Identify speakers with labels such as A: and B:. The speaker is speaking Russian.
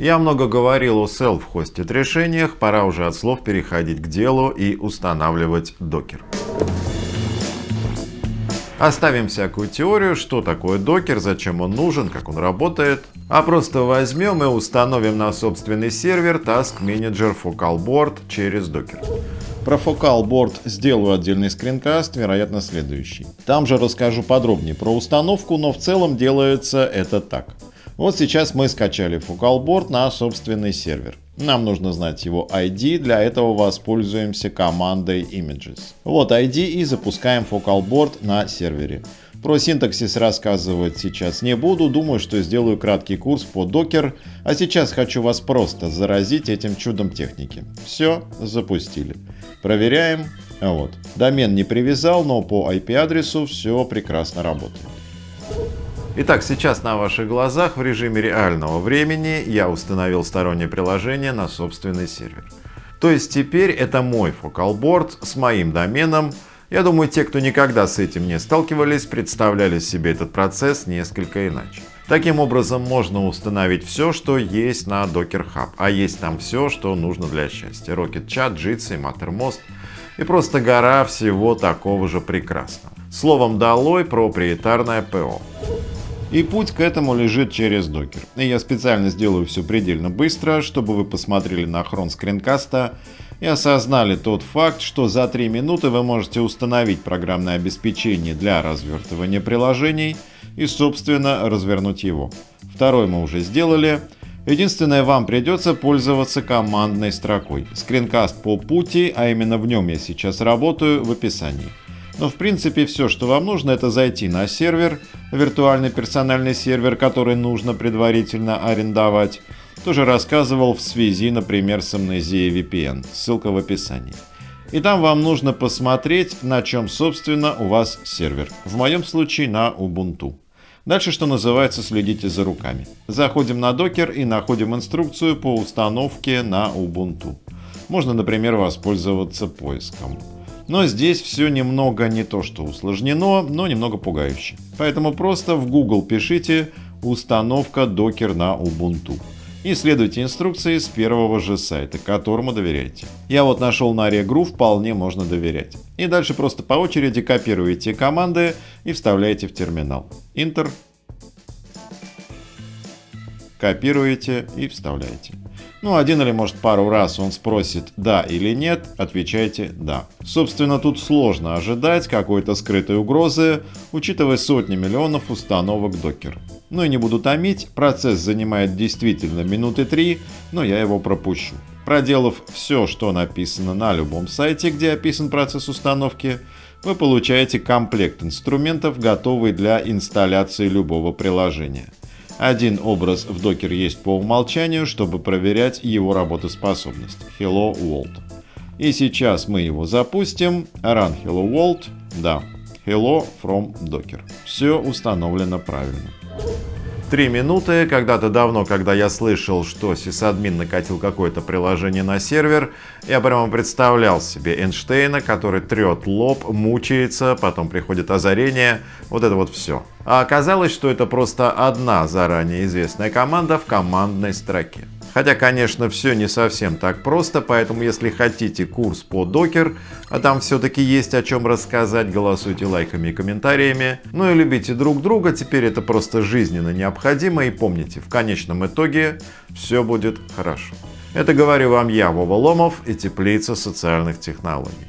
A: Я много говорил о self-hosted решениях, пора уже от слов переходить к делу и устанавливать докер. Оставим всякую теорию, что такое докер, зачем он нужен, как он работает, а просто возьмем и установим на собственный сервер Task Manager Focal Board через докер. Про Focal Board сделаю отдельный скринкаст, вероятно следующий. Там же расскажу подробнее про установку, но в целом делается это так. Вот сейчас мы скачали Focal Board на собственный сервер. Нам нужно знать его ID, для этого воспользуемся командой images. Вот ID и запускаем Focal Board на сервере. Про синтаксис рассказывать сейчас не буду, думаю, что сделаю краткий курс по Docker, а сейчас хочу вас просто заразить этим чудом техники. Все, запустили. Проверяем. Вот. Домен не привязал, но по IP-адресу все прекрасно работает. Итак, сейчас на ваших глазах в режиме реального времени я установил стороннее приложение на собственный сервер. То есть теперь это мой фокалборд с моим доменом. Я думаю, те, кто никогда с этим не сталкивались, представляли себе этот процесс несколько иначе. Таким образом, можно установить все, что есть на Docker Hub. А есть там все, что нужно для счастья. Rocket Chat, Jitsi, Mattermost и просто гора всего такого же прекрасного. Словом, долой проприетарное ПО. И путь к этому лежит через докер. И я специально сделаю все предельно быстро, чтобы вы посмотрели на хрон скринкаста и осознали тот факт, что за 3 минуты вы можете установить программное обеспечение для развертывания приложений и, собственно, развернуть его. Второй мы уже сделали. Единственное, вам придется пользоваться командной строкой. Скринкаст по пути, а именно в нем я сейчас работаю, в описании. Но в принципе все, что вам нужно, это зайти на сервер, виртуальный персональный сервер, который нужно предварительно арендовать. Тоже рассказывал в связи, например, с Amnesia VPN. Ссылка в описании. И там вам нужно посмотреть, на чем, собственно, у вас сервер. В моем случае на Ubuntu. Дальше, что называется, следите за руками. Заходим на докер и находим инструкцию по установке на Ubuntu. Можно, например, воспользоваться поиском. Но здесь все немного не то что усложнено, но немного пугающе. Поэтому просто в Google пишите «Установка докер на Ubuntu» и следуйте инструкции с первого же сайта, которому доверяете. Я вот нашел на Regru, вполне можно доверять. И дальше просто по очереди копируете команды и вставляете в терминал. Enter. Копируете и вставляете. Ну, один или может пару раз он спросит «да» или «нет», отвечайте «да». Собственно, тут сложно ожидать какой-то скрытой угрозы, учитывая сотни миллионов установок Docker. Ну и не буду томить, процесс занимает действительно минуты три, но я его пропущу. Проделав все, что написано на любом сайте, где описан процесс установки, вы получаете комплект инструментов, готовый для инсталляции любого приложения. Один образ в докер есть по умолчанию, чтобы проверять его работоспособность. Hello World. И сейчас мы его запустим. Run Hello World. Да. Hello from Docker. Все установлено правильно. Три минуты. Когда-то давно, когда я слышал, что сисадмин накатил какое-то приложение на сервер, я прямо представлял себе Эйнштейна, который трет лоб, мучается, потом приходит озарение, вот это вот все. А оказалось, что это просто одна заранее известная команда в командной строке. Хотя, конечно, все не совсем так просто, поэтому если хотите курс по докер, а там все-таки есть о чем рассказать, голосуйте лайками и комментариями. Ну и любите друг друга, теперь это просто жизненно необходимо. И помните, в конечном итоге все будет хорошо. Это говорю вам я, Вова Ломов и Теплица социальных технологий.